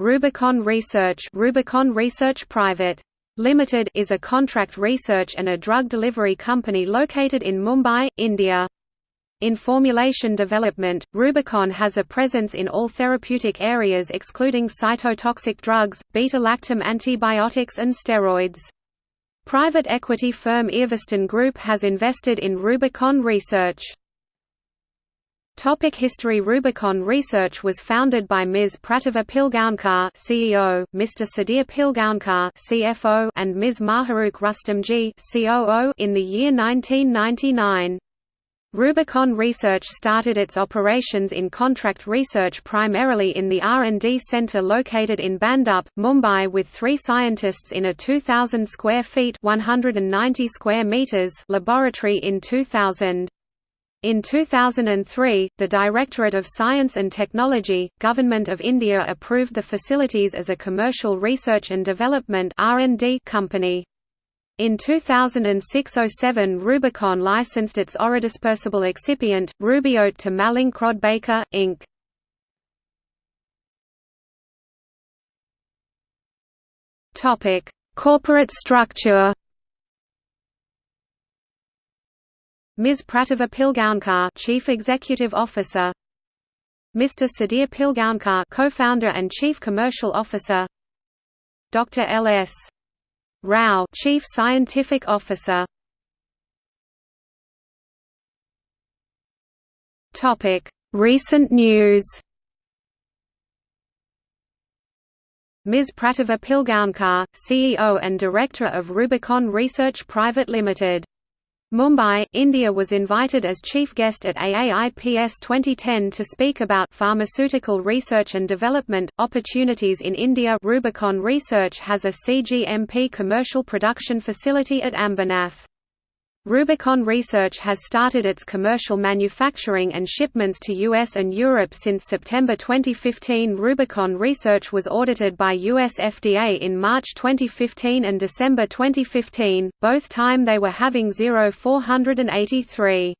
Rubicon Research Rubicon Research Private. Limited is a contract research and a drug delivery company located in Mumbai, India. In formulation development, Rubicon has a presence in all therapeutic areas excluding cytotoxic drugs, beta-lactam antibiotics and steroids. Private equity firm Everstone Group has invested in Rubicon Research. Topic history Rubicon Research was founded by Ms. Pratibha Pilgaonkar CEO, Mr. Sudhir Pilgaonkar CFO, and Ms. Mahrukh Rustomjee COO in the year 1999. Rubicon Research started its operations in contract research primarily in the R&D center located in Bhandup, Mumbai with three scientists in a 2,000 square feet 190 square meters laboratory in 2000. In 2003, the Directorate of Science and Technology, Government of India approved the facilities as a commercial research and development company. In 2006–07 Rubicon licensed its orodispersible excipient, Rubiot to Mallinckrodt Baker, Inc. Corporate structure Ms. Pratibha Pilgaonkar, Chief Executive Officer. Mr. Sudhir Pilgaonkar, Co-founder and Chief Commercial Officer. Dr. L. S. Rao, Chief Scientific Officer. Topic: Recent news. Ms. Pratibha Pilgaonkar, CEO and Director of Rubicon Research Private Limited Mumbai, India was invited as chief guest at AAIPS 2010 to speak about pharmaceutical research and development opportunities in India. Rubicon Research has a CGMP commercial production facility at Ambernath. Rubicon Research has started its commercial manufacturing and shipments to US and Europe since September 2015. Rubicon Research was audited by US FDA in March 2015 and December 2015, both time they were having 0483.